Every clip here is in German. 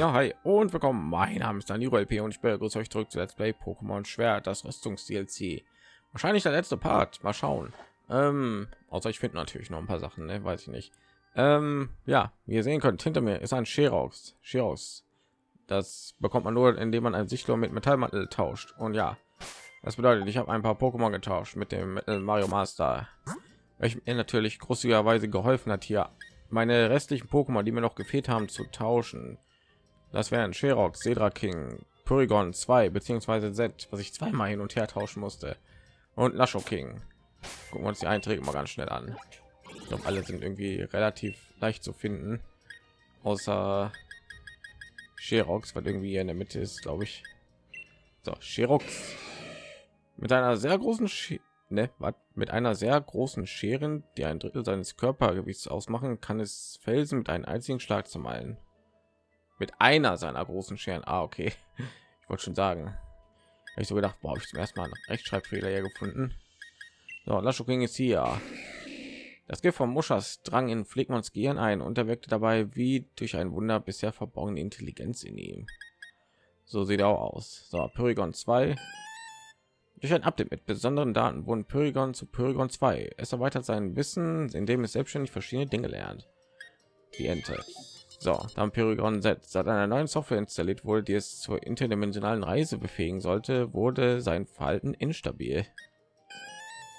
Ja, hi und willkommen. Mein Name ist Danilo LP und ich begrüße euch zurück zu Let's Play Pokémon Schwert, das Rüstungs-DLC. Wahrscheinlich der letzte Part. Mal schauen. Ähm, außer ich finde natürlich noch ein paar Sachen, ne? weiß ich nicht. Ähm, ja, wie ihr sehen könnt, hinter mir ist ein Sherox. Sherox. Das bekommt man nur, indem man ein Sichtlohr mit Metallmantel tauscht. Und ja, das bedeutet, ich habe ein paar Pokémon getauscht mit dem Mario Master. Welchem mir natürlich großzügigerweise geholfen hat, hier meine restlichen Pokémon, die mir noch gefehlt haben, zu tauschen. Das wären Sherox, Cedra King, Porygon 2 beziehungsweise Z, was ich zweimal hin und her tauschen musste. Und Lasho King. Gucken wir uns die Einträge mal ganz schnell an. Ich glaube, alle sind irgendwie relativ leicht zu finden. Außer Sherox, was irgendwie in der Mitte ist, glaube ich. So, Sherox mit einer sehr großen Sch ne, mit einer sehr großen Scheren, die ein Drittel seines Körpergewichts ausmachen, kann es Felsen mit einem einzigen Schlag zu malen mit einer seiner großen Scheren. Ah, okay. Ich wollte schon sagen. Ich so gedacht, boah, ich zum ersten Mal einen Rechtschreibfehler hier gefunden. So, Lascho ging ist hier. Das Gift von Muschas drang in Flegmans Gehirn ein und er wirkte dabei wie durch ein Wunder bisher verborgene Intelligenz in ihm. So sieht er auch aus. So, Pyrigon 2. Durch ein Update mit besonderen Daten wurden Pyrigon zu Pyrigon 2. Es erweitert sein Wissen, indem es selbstständig verschiedene Dinge lernt. Die Ente. So, dann Pyrigon Z. Seit einer neuen Software installiert wurde, die es zur interdimensionalen Reise befähigen sollte, wurde sein Verhalten instabil.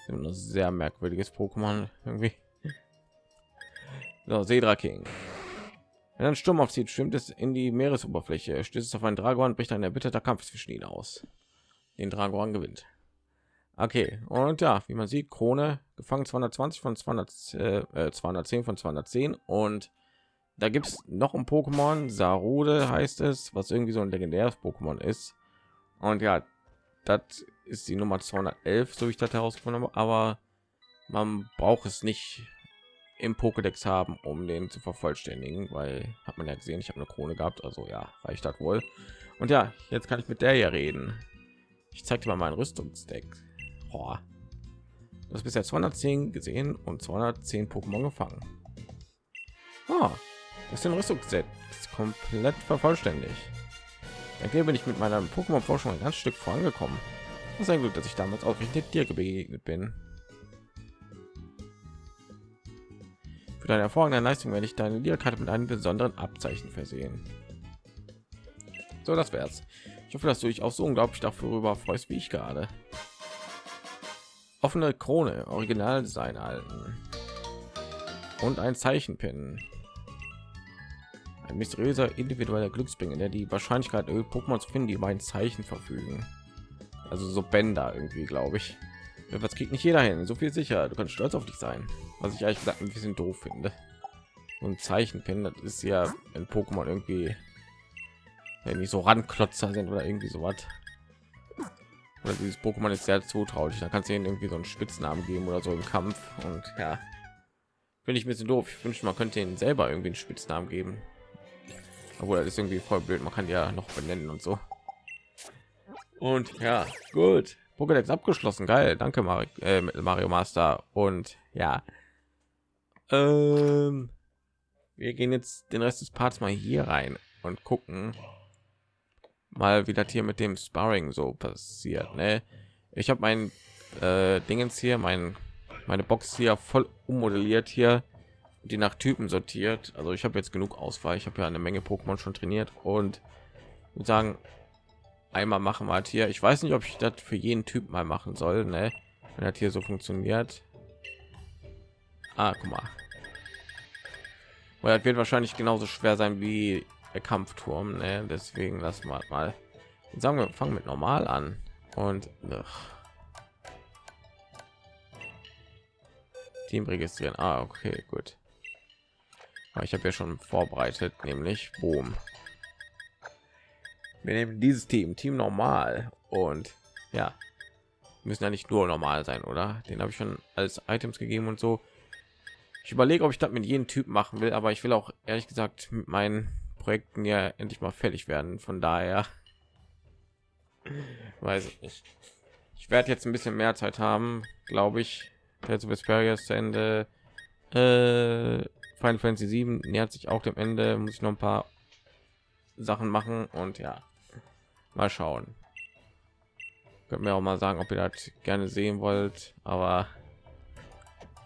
Ein sehr merkwürdiges Pokémon irgendwie. So, Sedra King. Wenn ein Sturm aufzieht, schwimmt es in die Meeresoberfläche, stößt es auf einen Dragon, bricht ein erbitterter Kampf zwischen ihnen aus. Den Dragon gewinnt. Okay, und ja, wie man sieht, Krone gefangen 220 von 200, äh, 210 von 210 und da gibt es noch ein Pokémon, Sarude heißt es, was irgendwie so ein legendäres Pokémon ist. Und ja, das ist die Nummer 211, so ich das herausgefunden habe. Aber man braucht es nicht im Pokédex haben, um den zu vervollständigen, weil hat man ja gesehen, ich habe eine Krone gehabt, also ja, reicht das wohl. Und ja, jetzt kann ich mit der hier reden. Ich zeige dir mal mein Rüstungsdeck. Oh. Das bisher 210 gesehen und 210 Pokémon gefangen. Oh, ist den Rüstungsset komplett vervollständigt. Dann bin ich mit meiner Pokémon-Forschung ein ganz Stück vorangekommen. Das ist ein Glück, dass ich damals auch richtig dir begegnet bin. Für deine hervorragende Leistung werde ich deine Lehrkarte mit einem besonderen Abzeichen versehen. So, das wär's. Ich hoffe, dass du dich auch so unglaublich darüber freust, wie ich gerade. Offene Krone, Originaldesign halten und ein Zeichenpin ein mysteriöser individueller Glücksbringer, der die Wahrscheinlichkeit Pokémon zu finden, die mein Zeichen verfügen. Also so Bänder irgendwie, glaube ich. Was kriegt nicht jeder hin? So viel sicher. Du kannst stolz auf dich sein. Was ich eigentlich gesagt ein bisschen doof finde. Und Zeichenpin, das ist ja ein Pokémon irgendwie, wenn die so Randklotzer sind oder irgendwie so was. Oder dieses Pokémon ist sehr zutraulich. Da kannst du ihnen irgendwie so einen Spitznamen geben oder so im Kampf. Und ja, finde ich ein bisschen doof. Ich wünsche, man könnte ihnen selber irgendwie einen Spitznamen geben obwohl das ist irgendwie voll blöd. Man kann ja noch benennen und so. Und ja gut. Pokédex abgeschlossen. Geil. Danke Mario, äh, Mario Master. Und ja. Ähm, wir gehen jetzt den Rest des Parts mal hier rein und gucken mal wie das hier mit dem Sparring so passiert ne? ich habe mein äh, Dingens hier mein meine Box hier voll ummodelliert hier die nach Typen sortiert. Also ich habe jetzt genug Auswahl. Ich habe ja eine Menge Pokémon schon trainiert und sagen einmal machen wir halt hier. Ich weiß nicht, ob ich das für jeden Typ mal machen soll, ne? Wenn das hier so funktioniert. Ah, guck mal. Weil das wird wahrscheinlich genauso schwer sein wie der Kampfturm, ne? Deswegen lassen wir mal. Sagen wir, fangen mit normal an und ach. Team registrieren. Ah, okay, gut. Ich habe ja schon vorbereitet, nämlich Boom. Wir nehmen dieses Team, Team normal und ja, müssen ja nicht nur normal sein, oder? Den habe ich schon als Items gegeben und so. Ich überlege, ob ich das mit jedem Typ machen will, aber ich will auch ehrlich gesagt mit meinen Projekten ja endlich mal fertig werden. Von daher weiß ich nicht. Ich werde jetzt ein bisschen mehr Zeit haben, glaube ich. Tales of Vesperia zu Ende. Äh, Final Fantasy 7 nähert sich auch dem Ende, muss ich noch ein paar Sachen machen und ja, mal schauen. Könnt mir auch mal sagen, ob ihr das gerne sehen wollt, aber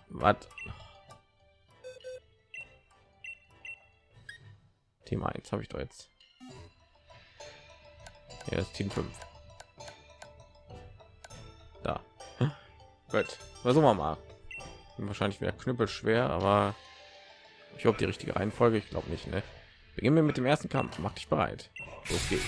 was Team 1 habe ich doch jetzt. Hier ist Team 5. Da. Gut. Versuchen wir mal. Wahrscheinlich wieder knüppel schwer, aber ich hoffe die richtige Reihenfolge. Ich glaube nicht. Ne? Beginnen wir mit dem ersten Kampf. Mach dich bereit. Los geht's.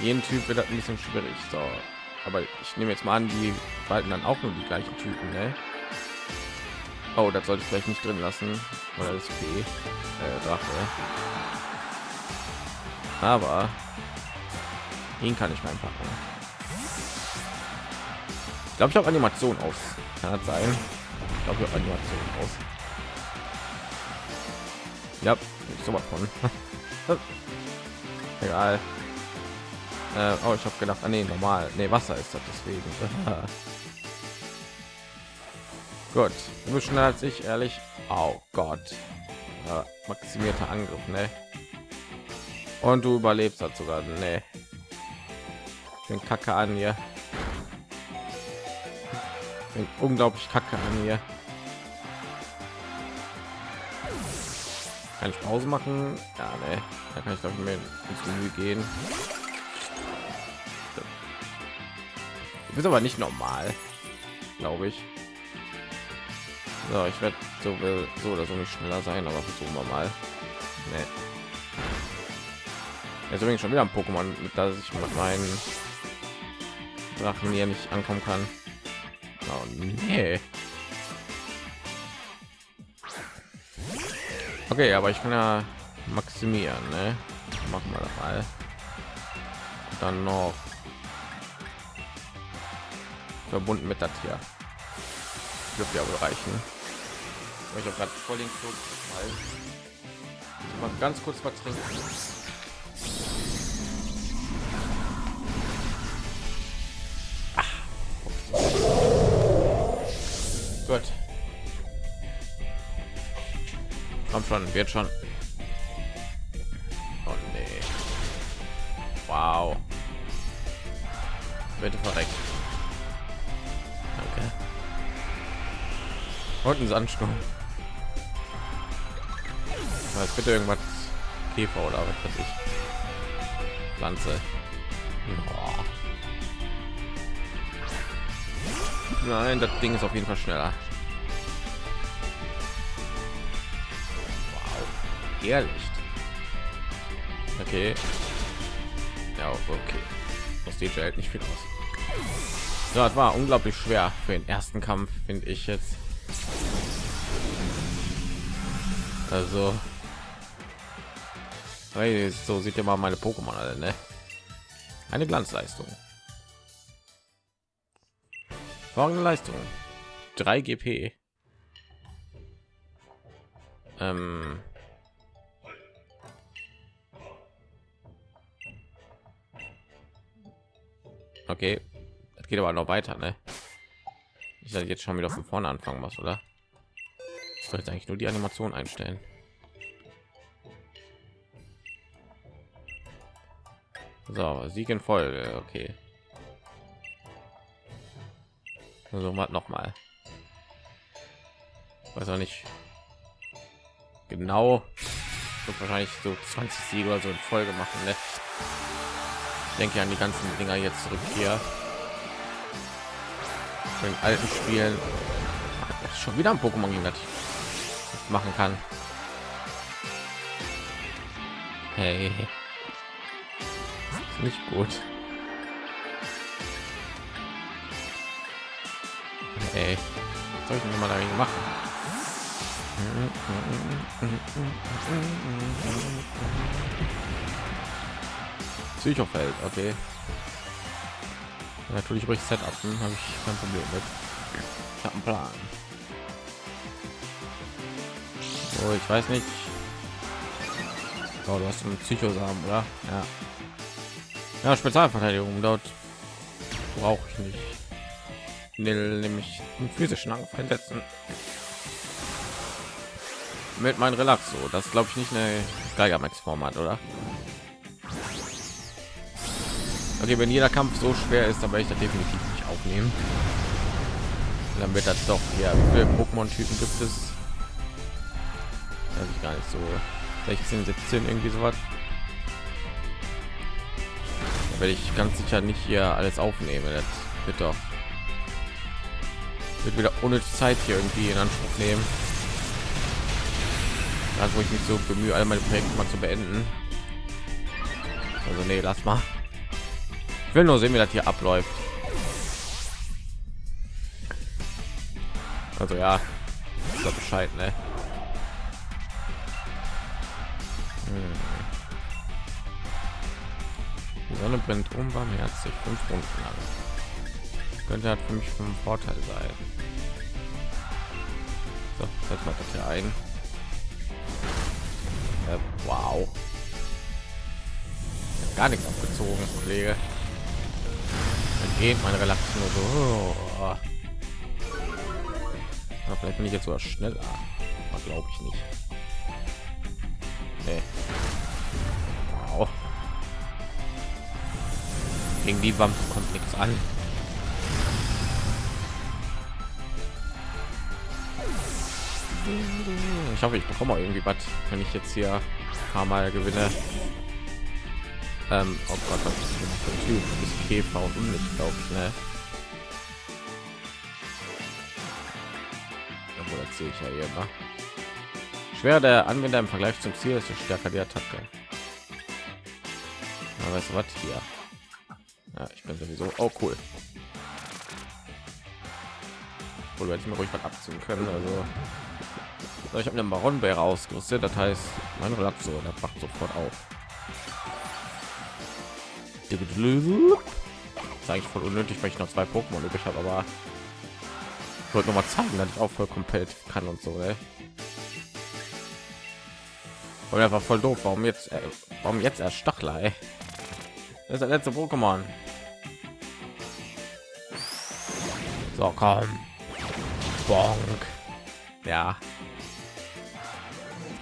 Jeden Typ wird das ein bisschen schwierig. So, aber ich nehme jetzt mal an, die behalten dann auch nur die gleichen Typen, ne? Oh, das sollte ich vielleicht nicht drin lassen, oder das B, äh. Aber ihn kann ich mal packen. Ich glaube, ich habe Animation aus. Kann das sein? Ich glaube, ich habe Animation aus. Ja, so was von. Egal. Äh, oh, ich habe gedacht, ah, nee, normal, nee, Wasser ist das deswegen. Gut, du bist schneller als ich, ehrlich. Oh Gott, ja, maximierter Angriff, ne? Und du überlebst das sogar, ne? Den Kacke an hier. Den unglaublich Kacke an hier. Kann ich Pause machen? Ja, ne. Da kann ich doch mir ins Menü gehen. ist aber nicht normal, glaube ich. So, ich werde so so oder so nicht schneller sein, aber versuchen wir mal. Nee. Jetzt übrigens schon wieder ein Pokémon, mit das ich mit meinen Drachen hier nicht ankommen kann. Oh, nee. Okay, aber ich kann ja maximieren, ne? Machen wir das mal. Dann noch verbunden mit das hier. Dürfte ja wohl reichen. Ich habe gerade voll den Flug, mal ganz kurz was trinken. Gut. Komm schon, wird schon. Oh nee. Wow. Bitte verreckt. Danke. Und ein Sandsturm. Bitte irgendwas Käfer oder was weiß ich. Pflanze. Boah. Nein, das Ding ist auf jeden Fall schneller. Wow. Ehrlich. Okay. Ja, okay. Das DJ hält nicht viel aus. So, das war unglaublich schwer für den ersten Kampf, finde ich jetzt. Also, hey, so sieht ja mal meine Pokémon alle, ne? Eine Glanzleistung. Folgende Leistung: 3 GP. Ähm okay, das geht aber noch weiter, ne? Ich soll jetzt schon wieder von vorne anfangen, was oder? Ich sollte eigentlich nur die Animation einstellen. So, Sieg in Folge, okay. So mal noch mal. Weiß auch nicht genau. Wird wahrscheinlich so 20 Siege oder so in Folge machen. Ne? Ich denke an die ganzen Dinger jetzt zurück hier. In alten Spielen. Schon wieder ein Pokémon das machen kann. Hey nicht gut. Ey, soll ich denn mal dagegen machen? Psychofeld, okay. Natürlich ruhig Setup, habe ich kein Problem mit. Ich habe einen Plan. Oh, ich weiß nicht. Oh, du hast einen Psychosamen, oder? Ja. Ja, Spezialverteidigung dort brauche ich nicht. Nil nämlich einen physischen Angriff einsetzen. Mit meinem Relaxo. Das glaube ich nicht eine Geigermax-Format, oder? Okay, wenn jeder Kampf so schwer ist, dann werde ich das definitiv nicht aufnehmen. Dann wird das doch ja für Pokémon-Typen gibt es. Weiß ich gar nicht so 16, 17 irgendwie so werde ich ganz sicher nicht hier alles aufnehmen. Das wird doch wird wieder ohne Zeit hier irgendwie in Anspruch nehmen. Da wo ich mich so bemühe, alle meine Projekte mal zu beenden. Also nee, lass mal. Ich will nur sehen, wie das hier abläuft. Also ja, Bescheid, ne? Hm. Sonne brennt unbarmherzig fünf Runden lang. Könnte halt für mich vom Vorteil sein. So, setzt mal das hier ein. Äh, wow. Gar nichts abgezogen, Kollege. Dann geht meine Relation nur so. Oh. Vielleicht bin ich jetzt sogar schneller. Glaube ich nicht. Nee. Gegen die Wampe kommt nichts an. Ich hoffe, ich bekomme irgendwie was, wenn ich jetzt hier ein paar Mal gewinne. Ähm, oh Gott, was ist für ein Typ? Ist Käfer und Unlicht, glaube ich, ne? Obwohl, das sehe ich ja hier, ne? Schwer der Anwender im Vergleich zum Ziel ist stärker die Attacke. Aber weißt du was hier? Ich bin sowieso. Oh, cool. Oder hätte ich mir ruhig was abziehen können. Also so, ich habe einen Baronbär ausgerüstet, das heißt, mein Relaxo, der macht sofort auf. Das ist eigentlich voll unnötig, weil ich noch zwei Pokémon übrig habe, aber ich wollte noch mal zeigen, dass ich auch voll komplett kann und so. Ne? Und einfach voll doof. Warum jetzt? Äh, warum jetzt erst Stachler? Ey? Das ist der letzte Pokémon. So, komm. Bonk. Ja,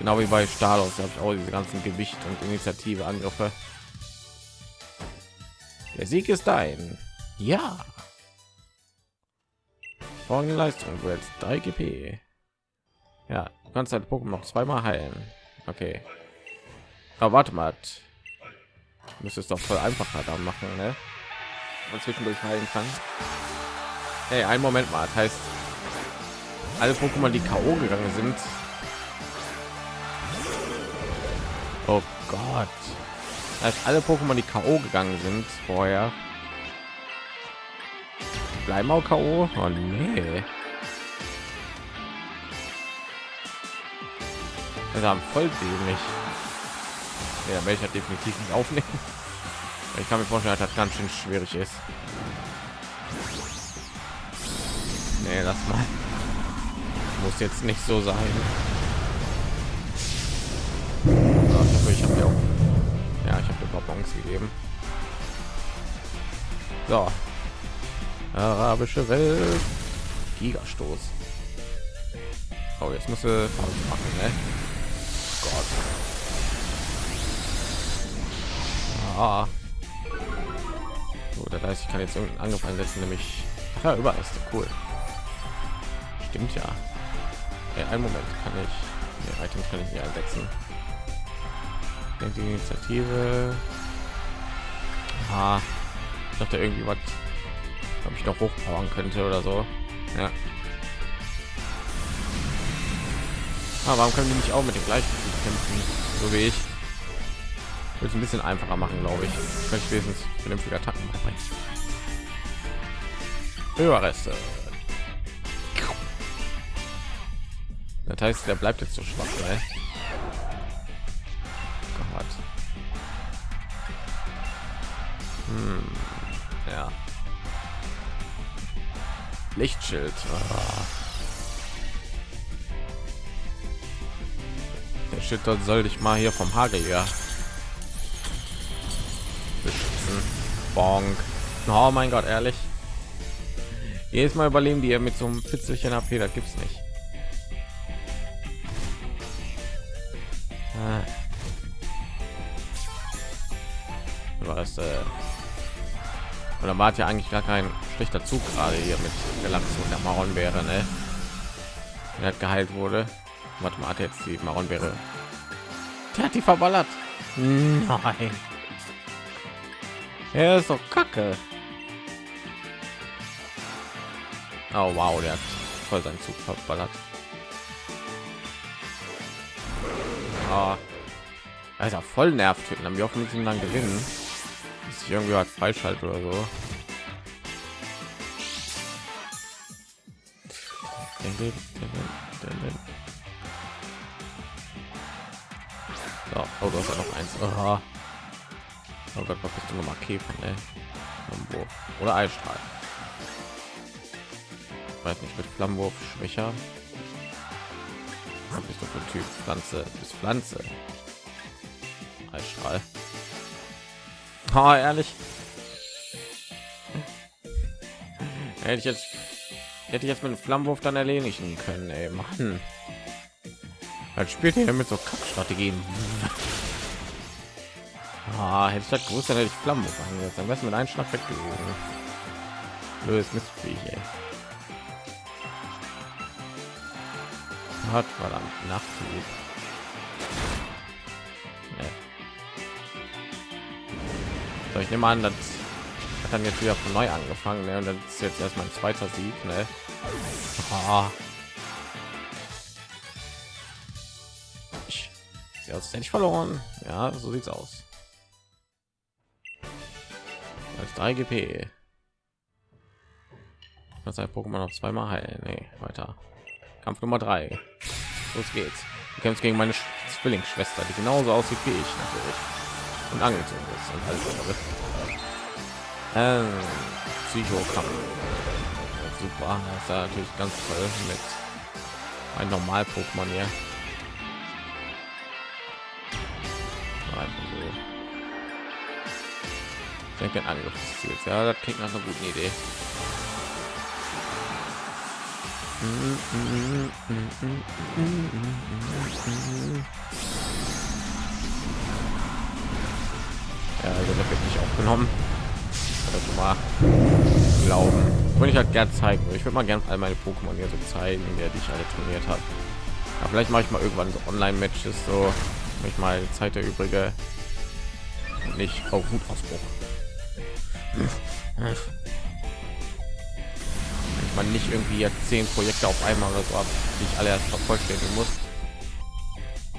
Genau wie bei Stalos habe ich auch diese ganzen Gewicht und Initiative Angriffe. Der Sieg ist dein. Ja. Folgende Leistung wird 3 GP. Ja, du kannst dein Pokémon noch zweimal heilen. Okay. Aber warte mal. Müsste es doch voll einfacher da machen, ne? Und zwischendurch heilen kann. Hey, einen Moment mal. Das heißt, alle Pokémon, die KO gegangen sind, Oh Gott. Als alle Pokémon die KO gegangen sind vorher. Bleiben auch KO? Oh nee. Also haben voll dämlich. Ja, halt definitiv nicht aufnehmen. Ich kann mir vorstellen, dass das ganz schön schwierig ist. Nee, lass mal. Muss jetzt nicht so sein. ich habe ja auch ja ich habe Bonbons gegeben so arabische welt gigastoß oh jetzt muss er machen ne? Gott. Ah. So, das heißt, ich kann jetzt irgendeinen Angriff einsetzen, nämlich ja, überall ist cool. Stimmt ja. ja. Einen Moment kann ich, ja, Items kann ich nicht einsetzen die Initiative. Ah, ich dachte irgendwie was, ob ich noch hochpowern könnte oder so. Ja. Ah, warum können die nicht auch mit den gleichen kämpfen, so wie ich? Wird es ein bisschen einfacher machen, glaube ich. Könnte ich wenigstens vernünftige Attacken machen. Überreste. Das heißt, der bleibt jetzt so schwach, ne? Hm, ja. Lichtschild. Ah. Der Schild soll dich mal hier vom Hagel ja beschützen. Bonk. Oh mein Gott, ehrlich. Jedes Mal überleben die ja mit so einem Fitzelchen AP, das gibt's nicht. War es, äh oder war ja eigentlich gar kein schlechter Zug gerade hier mit der Lachs und der Maron wäre, ne? Der hat geheilt wurde. Warte mal, hat jetzt die Maron wäre. Der hat die verballert. Nein. Er ist so kacke. Oh wow, der hat voll seinen Zug verballert. Oh. Also voll nervt. Haben wir auch mit ihm dann gewinnen. Ist irgendwie halt falsch halt oder so. Oh, du hast ja noch eins. Aha. Oh Gott, was bist du nochmal Käfer, ne? Oder Eisstrahl. weiß nicht, mit Flammenwurf schwächer. Bist du für Typ? Pflanze bis Pflanze. Eisstrahl. Oh, ehrlich. Hätte ich jetzt hätte ich jetzt mit dem Flammenwurf dann erledigen können, ey, Mann. Als spielt ihr mit so Kackstrategien. Ah, hätte ich das gewusst, dann hätte ich Flammenwurf angesetzt. Am besten mit einem Schlag weg gewesen. Lös Mistviech, ey. Hat verdammt Nachthieb. So, ich nehme an, das hat dann jetzt wieder von neu angefangen, ne? Und das ist jetzt erst mein zweiter Sieg, ne? Ah. Als hätte ich verloren. Ja, so sieht's aus. Als 3 GP. Das ein Pokémon noch zweimal heilen. Nee, weiter. Kampf Nummer 3. Los geht's. Du kämpfst gegen meine Zwillingsschwester, die genauso aussieht wie ich natürlich. Und angezogen ist und alles. Ähm, Psychokampf. Super, das ist ja natürlich ganz toll mit ein normal Pokémon hier. Ich denke, ein Angriff des Ziels. Ja, das klingt nach einer guten Idee. Ja, also das wird nicht aufgenommen das mal glauben. Wenn ich halt gern zeigen. Ich würde mal gerne all meine pokémon hier so zeigen der die ich alle trainiert habe ja, vielleicht mache ich mal irgendwann so online matches so ich mal zeit der übrige. Nicht auf wutausbruch. Ich man nicht irgendwie jetzt zehn projekte auf einmal oder so ab die ich alle erst vervollständigen muss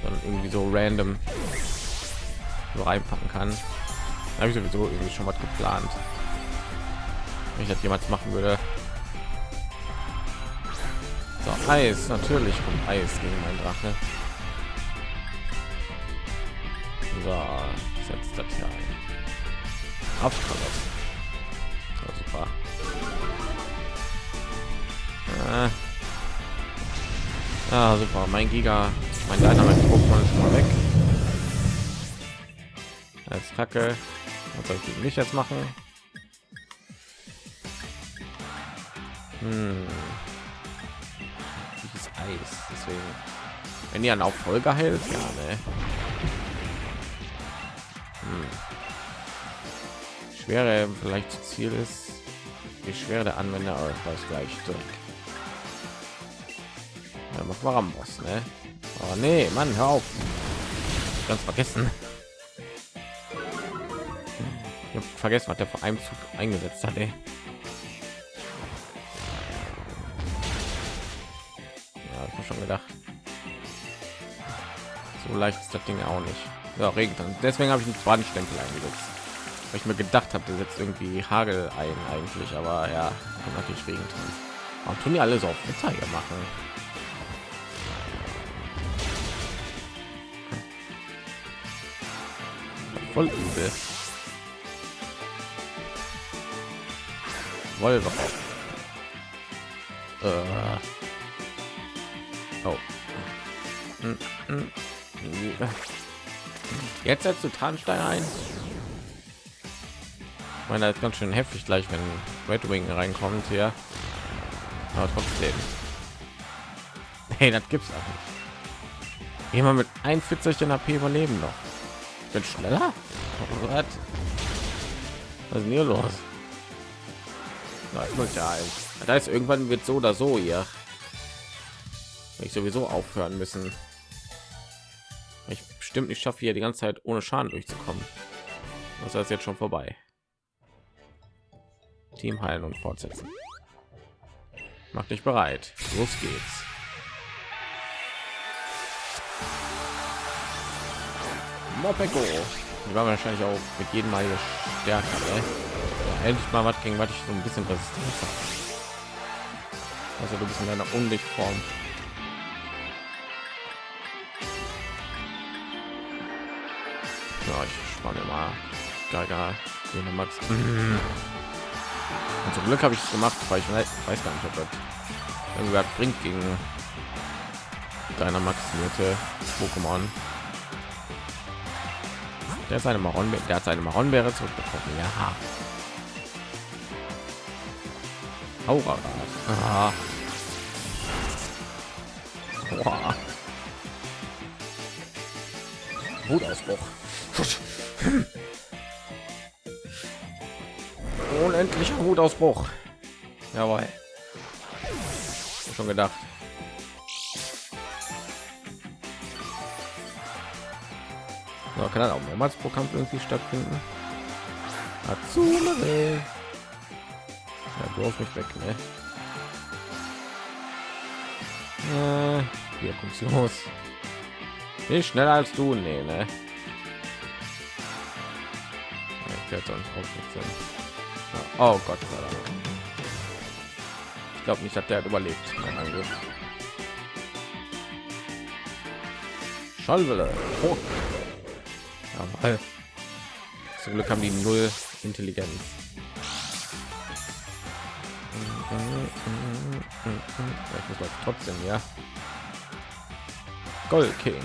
sondern irgendwie so random so reinpacken kann habe ich sowieso irgendwie schon was geplant wenn ich das jemals machen würde. So eis natürlich kommt eis gegen mein drache. So setzt das hier ein. Abschluss. super. Äh. Ah, super. Mein giga mein dynamite pokémon ist schon mal weg. Als kacke. Was soll ich nicht jetzt machen Hm. Dieses Eis, deswegen. Wenn ihr auch Folge hält, ja, ne? Hm. Schwere vielleicht Ziel ist, wie schwer der Anwender weiß gleich zurück. Ja, mach mal am Boss, ne? Oh nee, Mann, hör auf. Ganz vergessen. Ich habe vergessen, was der vor einem Zug eingesetzt hat, ey. Schon gedacht. So leicht ist das Ding auch nicht. Ja, regnet dann. Deswegen habe ich einen zweiten Stempel eingesetzt. Weil ich mir gedacht habe, der setzt irgendwie Hagel ein eigentlich, aber ja, natürlich Regen drin. Warum tun die alle so auf Wetter hier machen? Voll übel. Wolver. Äh. Jetzt setzt du Tarnstein ein. Ich meine, das ist ganz schön heftig gleich, wenn Red Wing reinkommt hier. Aber trotzdem. Hey, das gibt's auch nicht. Jemand mit 41 AP überleben noch. Ich bin schneller? Was? Was ist denn hier los? Da ist irgendwann wird so oder so hier. Ich sowieso aufhören müssen. Ich bestimmt nicht schaffe hier die ganze Zeit ohne Schaden durchzukommen. Das ist jetzt schon vorbei. Team heilen und fortsetzen. Mach dich bereit. Los geht's. Mopeko. Die war wahrscheinlich auch mit jedem Mal stärker. Ne? Ja, endlich mal was gegen was ich so ein bisschen Resistenz habe. Also du bist in einer Unlichtform. Ich spanne mal. Gaga, Max. Und zum Glück habe ich es gemacht, weil ich weiß gar nicht, ob das irgendwer bringt gegen deiner maximierte Pokémon. Der seine Maron, der hat seine Maronbeere zurückbekommen. Ja. Aura. Aha. Boah. Wutausbruch. Unendlicher Wutausbruch. Jawohl. Schon gedacht. So, kann dann auch mehrmals pro Kampf irgendwie stattfinden. Azumare. Ja, du auf mich weg, ne? Äh, los. Nicht schneller als du, nee, ne? Ich werde sonst auch nicht Oh Gott. Ich glaube nicht, dass der hat überlebt. Mein Angriff. Schallwelle. Oh. Zum Glück haben die null Intelligenz. Ich muss trotzdem ja. Gold King.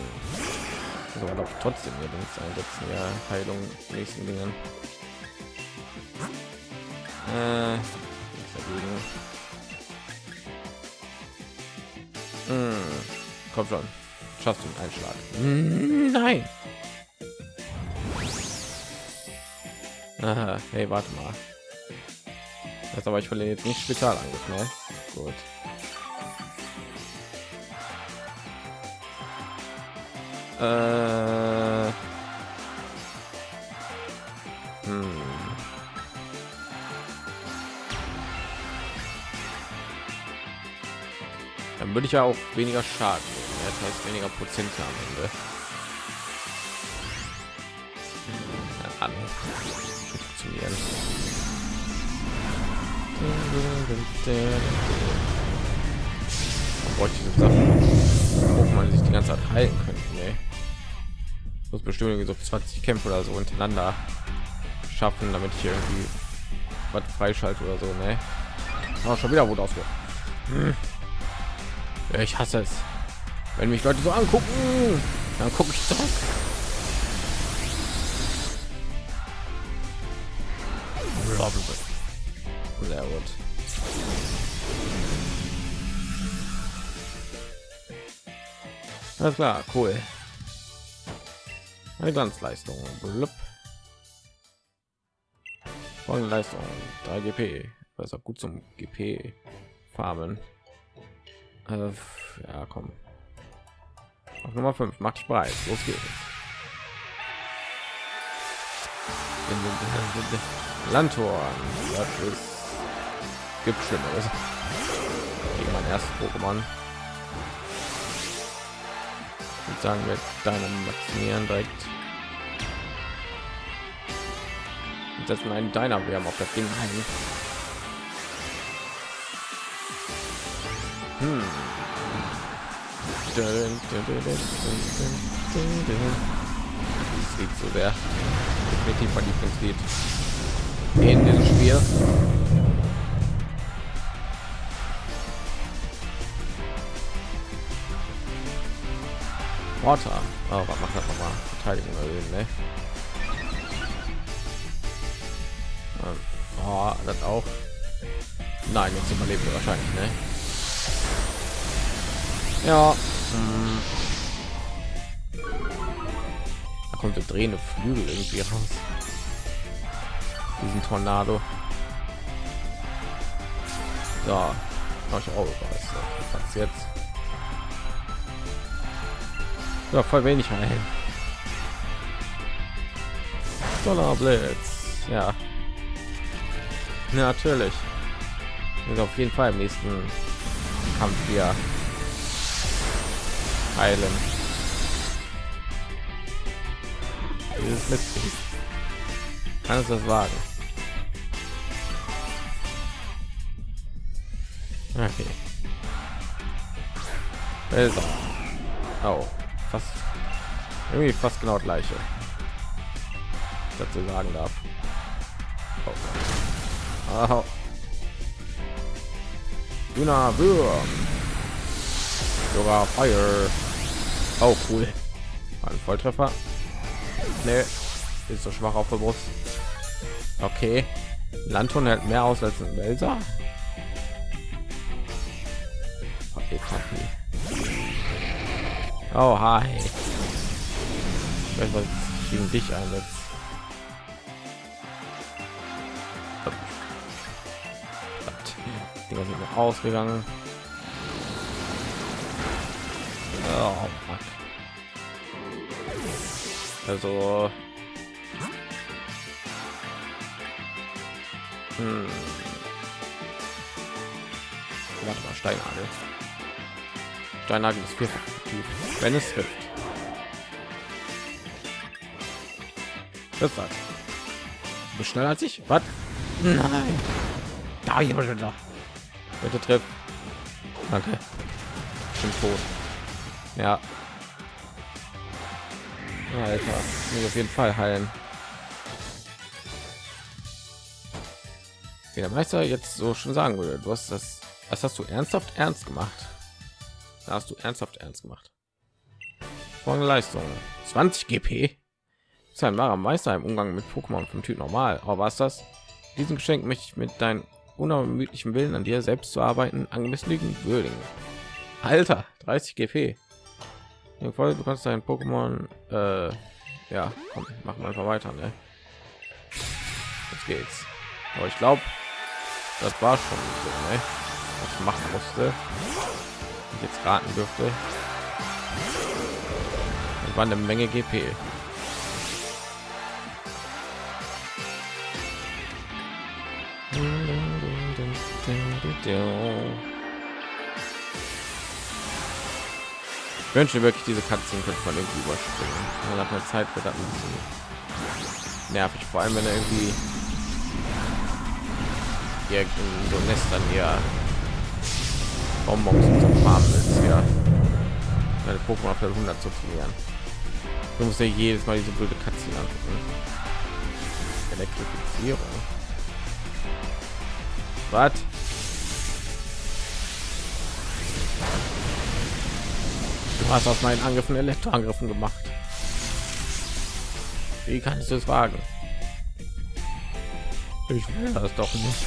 Also trotzdem hier links einsetzen, ja Heilung nächsten Dingen. Äh, dagegen. Hm, komm schon, schaffst du einen Einschlag? Hm, nein. Aha, hey, warte mal. Das aber ich verliere jetzt nicht Spezialangriff, ne? Gut. Äh, hm. Dann würde ich ja auch weniger Schaden. Das heißt weniger Prozent am Ende. An. Funktionieren. bräuchte ich Sachen, wo man sich die ganze Zeit halten könnte. Nee muss bestimmt so 20 Kämpfe oder so untereinander schaffen, damit ich irgendwie was freischalte oder so. Ne? Auch schon wieder wurde ausge. Hm. Ich hasse es, wenn mich Leute so angucken, dann gucke ich zurück. Sehr gut. Alles klar, cool. Eine Glanzleistung. Blub. Folgende Leistung 3 GP. Das ist auch gut zum GP farmen. Äh, ja, komm. Auf Nummer 5 macht dich bereit. Los geht's. Landtor. Das ist gibt schlimmeres. Gegen mein erstes Pokémon. Ich sagen wir deinem maximieren direkt setzen einen deiner wir haben auf das ding ein hm. sieht so sehr definitiv mein Lieblingslied in diesem Spiel. Water. Oh, was macht das nochmal? Verteidigung erhöhen, ne? Ähm. Oh, das auch. Nein, jetzt überlebt er wahrscheinlich, ne? Ja. Da kommt der drehende Flügel irgendwie raus. Diesen Tornado. So. Mach ich auch was jetzt. Ja, voll wenig heilen. Solar Blitz. Ja. Natürlich. Und auf jeden Fall im nächsten Kampf hier heilen. Dieses Mitglied. Kann es das wagen? Okay. Also. Oh, fast irgendwie fast genau gleiche. Dazu sagen darf. Oh. Oh. Luna Würm. Sogar Fire. Auch oh, cool. Ein Volltreffer. Nee, ist so schwach auf der Brust. Okay. Landton hält mehr aus als ein Welser. Oh, hi. Ich weiß, was gegen dich einsetzt. Dinger sind ausgegangen. Oh, fuck. Also hm. Warte mal, Steinadel. Steinadel ist vierfach wenn es trifft. Das war schneller als ich. Was? Nein. Da ich schon da. Bitte trifft. Danke. Bin tot. Ja. Alter, muss auf jeden Fall heilen. Wie der Meister jetzt so schon sagen würde, du hast das, das hast du ernsthaft ernst gemacht. Da hast du ernsthaft ernst gemacht. Folgende Leistung: 20 GP. Ist ein wahrer Meister im Umgang mit Pokémon vom Typ normal. Aber was das? Diesen Geschenk möchte ich mit deinem unermüdlichen Willen an dir selbst zu arbeiten angemessen würdigen. Alter, 30 GP. Folge du kannst dein Pokémon äh, ja, komm, machen wir einfach weiter, ne? Jetzt geht's. Aber ich glaube, das war schon so, ne? Was ich machen musste. Ich jetzt raten dürfte. Das war eine Menge GP. Wünsche wirklich diese Katzen könnte man irgendwie überspringen. Man hat eine Zeit wird das ein bisschen nervig, vor allem wenn er irgendwie irgendein so Nest an ihr Bonbons zum Farmen ist, ja. Meine Pokémon für 100 zu trainieren. Du musst ja jedes Mal diese blöde Katzen angucken. Elektrifizierung. Was? Hast aus meinen Angriffen Elektroangriffen gemacht. Wie kannst du es wagen? Ich will das doch nicht.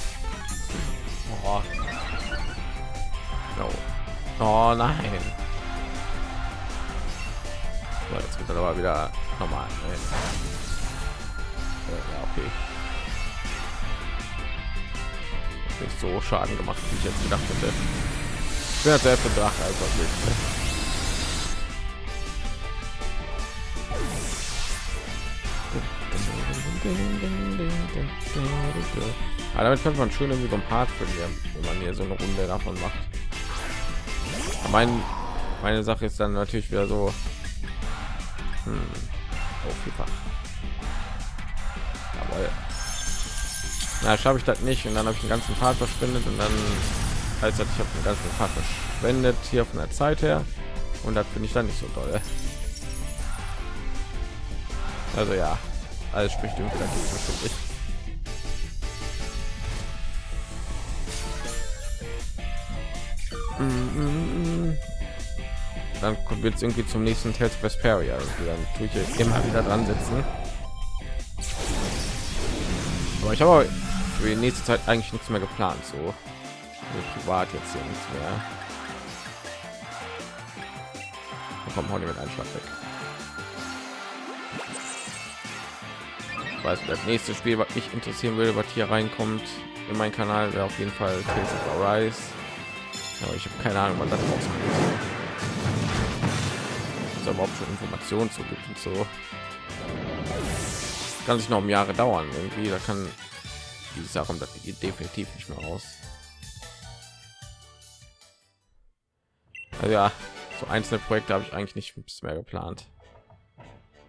Oh, no. oh nein. So, jetzt er aber wieder normal. Ja, okay. Nicht so Schaden gemacht, wie ich jetzt gedacht hätte. Ich bin sehr für Drache Aber damit könnte man schön irgendwie so ein Part verlieren, wenn man hier so eine Runde davon macht. Mein, meine Sache ist dann natürlich wieder so hm, aufgebracht. Jawohl. Na, schaffe ich das nicht und dann habe ich den ganzen Part verschwendet und dann heißt das, ich habe den ganzen Part verschwendet hier von der Zeit her und das finde ich dann nicht so toll. Also ja, alles spricht irgendwie dagegen, finde ich. Dann wird es irgendwie zum nächsten Tales of Vesperia. Dann tue ich immer wieder dran sitzen. Aber ich habe für die nächste Zeit eigentlich nichts mehr geplant. So also privat jetzt hier nichts mehr. Da kommt heute mit Einschlag weg. Weiß, das nächste Spiel, was mich interessieren würde, was hier reinkommt in meinen Kanal, wäre auf jeden Fall Arise. Aber ich habe keine Ahnung, wann das. Ist überhaupt schon Informationen zu gibt und so. Kann sich noch um Jahre dauern irgendwie. Da kann die Sache das geht definitiv nicht mehr raus. Also ja, so einzelne Projekte habe ich eigentlich nicht mehr geplant.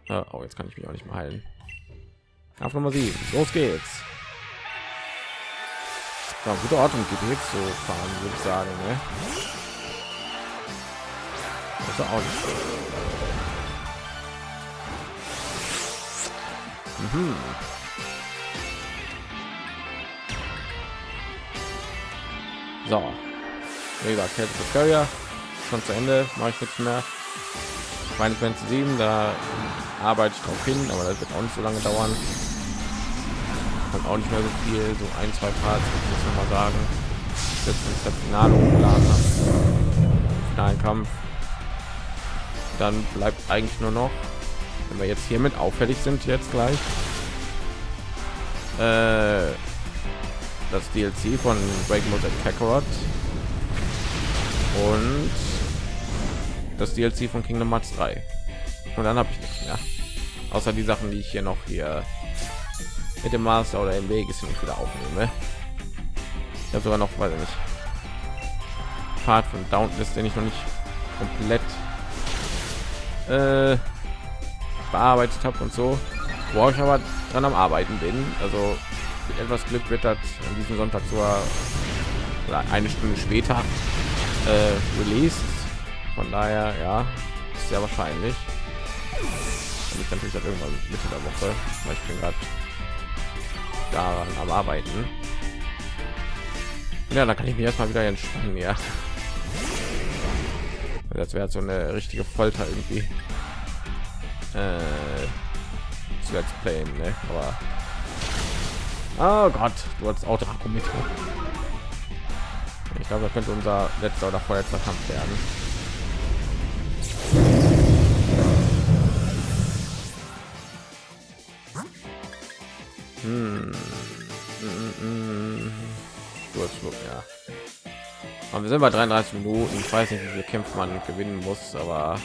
Oh, jetzt kann ich mich auch nicht mehr heilen. Auf Nummer 7. Los geht's. Ja, gute Ordnung geht jetzt so fahren, würde ich sagen. Ne? Das ist auch nicht so. Mhm. So, wie gesagt, Carrier schon zu Ende, mache ich nichts mehr. Meine Fantasy 7, da arbeite ich drauf hin, aber das wird auch nicht so lange dauern. Kommt auch nicht mehr so viel, so ein, zwei Parts, muss ich mal sagen. Jetzt ist das Finale hochgeladen Finalen Kampf. Dann bleibt eigentlich nur noch, wenn wir jetzt hiermit auffällig sind, jetzt gleich. Äh, das DLC von Break Mode Kakarot und das DLC von Kingdom Hearts 3. Und dann habe ich nichts mehr. Außer die Sachen, die ich hier noch hier mit dem Master oder im Weg ist nicht wieder aufnehme. Ich habe sogar noch, ich nicht, Part von Downless, den ich noch nicht komplett äh, bearbeitet habe und so, wo ich aber dran am Arbeiten bin. Also mit etwas Glück wird das an diesem Sonntag zur eine Stunde später äh, released. Von daher, ja, ist sehr wahrscheinlich. Und ich natürlich halt irgendwann Mitte der Woche, weil ich bin gerade daran am Arbeiten. Ja, da kann ich mich erstmal wieder entspannen, ja. Das wäre so eine richtige Folter irgendwie. Äh, zu Let's Play, ne? Aber Oh Gott, du hast auch Draco mit. Ich glaube, das könnte unser letzter oder vorletzter Kampf werden. Hm. ja. Aber wir sind bei 33 Minuten. Ich weiß nicht, wie viele Kämpfe man gewinnen muss, aber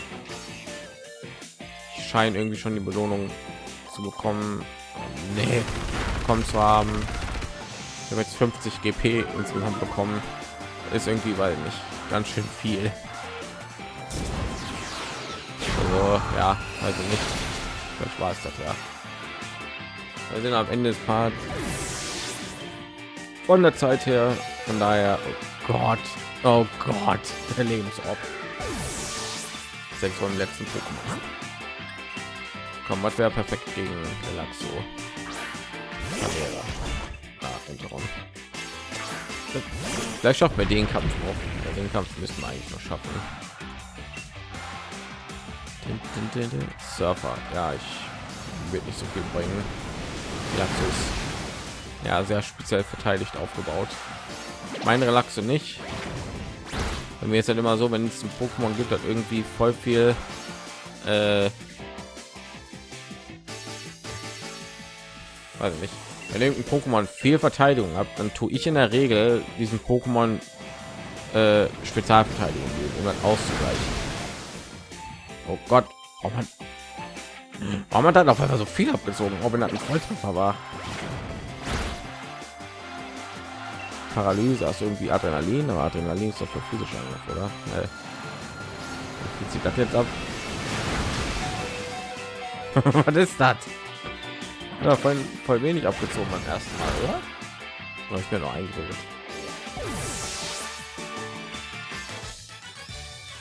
ich scheine irgendwie schon die Belohnung zu bekommen. Nee, bekommen zu haben. Ich habe jetzt 50 GP insgesamt bekommen. Ist irgendwie, weil nicht ganz schön viel. Also, ja, also nicht. Vielleicht war es. Wir sind am Ende des Part von der Zeit her. Von daher, oh Gott, oh Gott, der Lebensop. Sechs von letzten Pokémon. Komm, was wäre perfekt gegen Relaxo? Ah, Vielleicht schaffen wir den Kampf noch. Den Kampf müssen wir eigentlich noch schaffen. Surfer, ja, ich wird nicht so viel bringen. Relaxus. Ja, sehr speziell verteidigt aufgebaut. Mein Relaxo nicht. Bei mir ist halt immer so, wenn es ein Pokémon gibt, hat irgendwie voll viel äh, weiß nicht wenn irgendein Pokémon viel Verteidigung hat, dann tue ich in der Regel diesen Pokémon äh, Spezialverteidigung um das auszugleichen. Oh Gott, oh man, warum hat dann auf einmal so viel abgezogen, ob in ein Volltreffer war. Paralyse ist irgendwie Adrenalin, aber Adrenalin ist doch für physische Angriff, oder? Nee. Wie zieht das jetzt ab? Was ist das? Ja, voll, voll wenig abgezogen beim ersten Mal, oder? Oder ich mir noch eingebildet.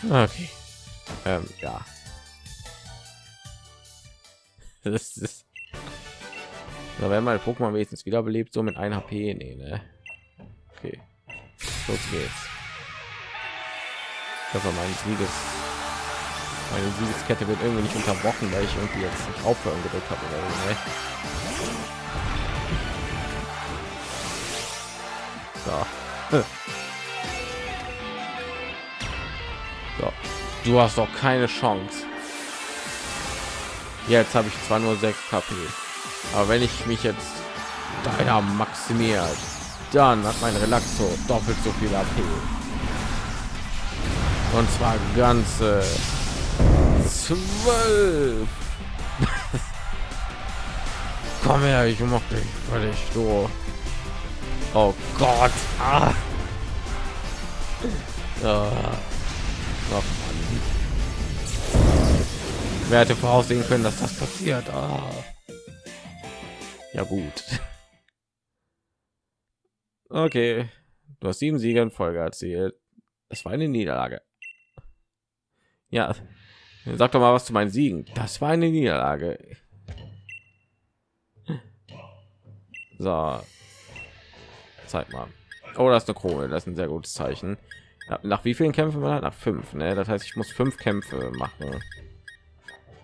Okay. Ähm, ja. Das ist. Da werden meine Pokémon wenigstens wiederbelebt, so mit 1 HP. Nee, ne? Okay. Los geht's. Das war mein Sieges. Meine Siegeskette wird irgendwie nicht unterbrochen, weil ich irgendwie jetzt nicht aufhören gedrückt habe oder ne? So. so. Du hast doch keine Chance. Jetzt habe ich zwar nur 6 KP, aber wenn ich mich jetzt deiner maximiert, dann hat mein Relaxo doppelt so viel AP. Und zwar ganze zwölf. Komm her, ich mochte dich völlig du. Oh Gott. Ah. Ah. Oh, Wer hätte voraussehen können, dass das passiert? Ah. Ja gut. Okay, du hast sieben Siege in Folge erzielt. Das war eine Niederlage. Ja, sag doch mal was zu meinen Siegen. Das war eine Niederlage. So, zeig mal. Oh, das ist eine Krone. Das ist ein sehr gutes Zeichen. Nach wie vielen Kämpfen hat? Nach fünf. Ne? Das heißt, ich muss fünf Kämpfe machen.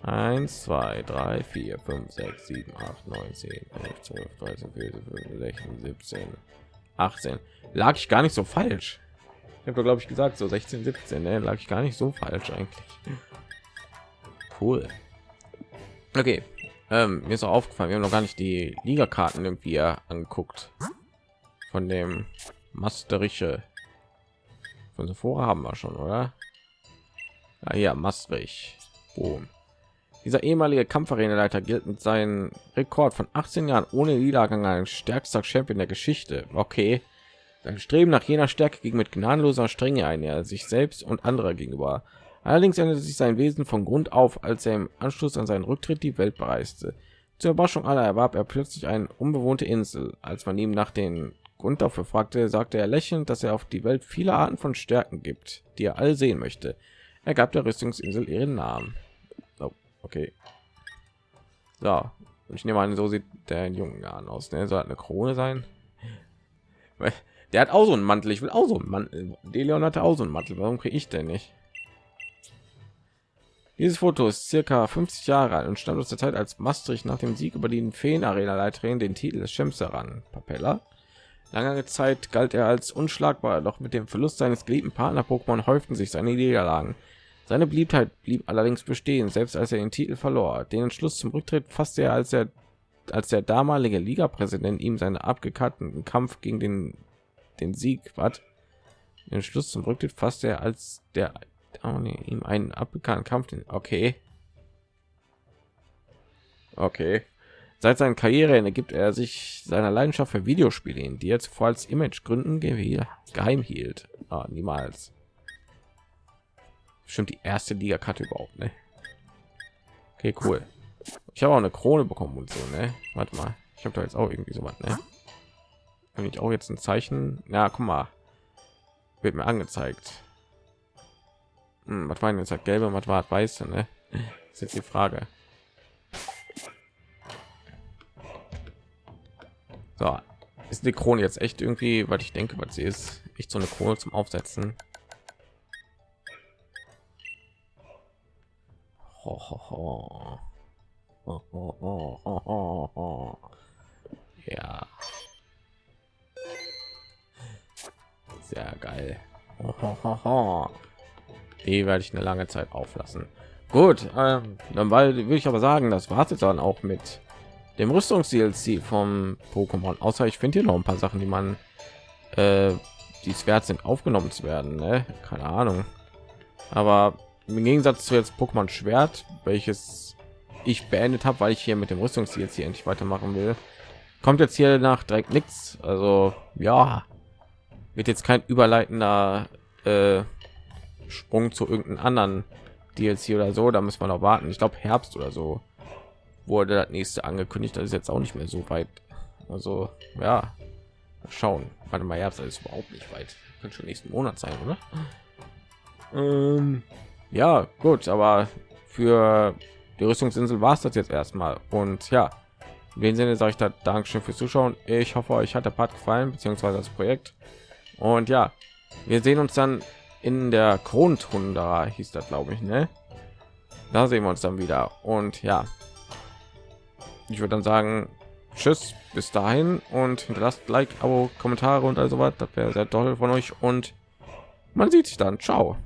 1, 2, 3, 4, 5, 6, 7, 8, 9, 10, 11, 12, 13, 14, 15, 16, 17, 18. Lag ich gar nicht so falsch. Ich habe glaube ich gesagt so 16, 17. Ne? Lag ich gar nicht so falsch eigentlich. Cool. Okay. Ähm, mir ist auch aufgefallen, wir haben noch gar nicht die Liga-Karten irgendwie angeguckt. Von dem Masterische. Von Sephora haben wir schon, oder? Ja, hier, Maastricht. Boom. Dieser ehemalige Kampfarena-Leiter gilt mit seinem Rekord von 18 Jahren ohne Niedergang als stärkster Champion der Geschichte. Okay. Sein Streben nach jener Stärke ging mit gnadenloser Strenge ein, er sich selbst und andere gegenüber. Allerdings änderte sich sein Wesen von Grund auf, als er im Anschluss an seinen Rücktritt die Welt bereiste. Zur Überraschung aller erwarb er plötzlich eine unbewohnte Insel. Als man ihm nach den Grund dafür fragte, sagte er lächelnd, dass er auf die Welt viele Arten von Stärken gibt, die er alle sehen möchte. Er gab der Rüstungsinsel ihren Namen. Okay. So, ich nehme an, so sieht der jungen Jahren aus. Ne? Soll eine Krone sein. Der hat auch so einen Mantel. Ich will auch so einen Mantel. Deleon hatte auch so einen Mantel. Warum kriege ich denn nicht? Dieses Foto ist circa 50 Jahre alt und stammt aus der Zeit, als Maastricht nach dem Sieg über die Feen-Arena-Leiterin den Titel des Champs heran. Papella. Lange Zeit galt er als unschlagbar, doch mit dem Verlust seines geliebten Partner-Pokémon häuften sich seine Niederlagen. Seine Beliebtheit blieb allerdings bestehen, selbst als er den Titel verlor. Den Entschluss zum Rücktritt fasste er, als er als der damalige Liga-Präsident ihm seinen abgekatteten Kampf gegen den den Sieg hat. Den Schluss zum Rücktritt fasste er, als der oh nee, ihm einen abgekannten Kampf. Okay, okay. Seit seiner Karriere gibt er sich seiner Leidenschaft für Videospiele hin, die er zuvor als Image-Gründen geheim hielt. Ah, niemals bestimmt die erste Liga-Karte überhaupt, ne? Okay, cool. Ich habe auch eine Krone bekommen und so, ne? Warte mal, ich habe da jetzt auch irgendwie so was, ne? Wenn ich auch jetzt ein Zeichen, ja, guck mal, wird mir angezeigt. Hm, was war denn jetzt halt gelbe, was war weiße, ne? Ist jetzt die Frage. So, ist die Krone jetzt echt irgendwie, was ich denke, was sie ist, echt so eine Krone zum Aufsetzen. Ja. Sehr geil. Die werde ich eine lange Zeit auflassen. Gut, ähm, dann weil würde ich aber sagen, das war es dann auch mit dem Rüstungs-DLC vom Pokémon. Außer ich finde hier noch ein paar Sachen, die man, äh, die es wert sind, aufgenommen zu werden. Ne? Keine Ahnung. Aber im Gegensatz zu jetzt Pokémon Schwert, welches ich beendet habe, weil ich hier mit dem Rüstungs jetzt hier endlich weitermachen will, kommt jetzt hier nach direkt nichts. Also ja, wird jetzt kein überleitender äh, Sprung zu irgendeinem anderen DLC oder so. Da muss man auch warten. Ich glaube Herbst oder so wurde das nächste angekündigt. Das ist jetzt auch nicht mehr so weit. Also ja, schauen. Warte mal, Herbst ist überhaupt nicht weit. Könnte schon nächsten Monat sein, oder? Ähm, ja gut aber für die rüstungsinsel war es das jetzt erstmal und ja in dem sinne sage ich da dankeschön fürs zuschauen ich hoffe euch hat der part gefallen beziehungsweise das projekt und ja wir sehen uns dann in der grundrunde hieß das glaube ich ne da sehen wir uns dann wieder und ja ich würde dann sagen tschüss, bis dahin und hinterlasst Like, Abo, Kommentare und also was. Das wäre sehr toll von euch und man sieht sich dann. Ciao.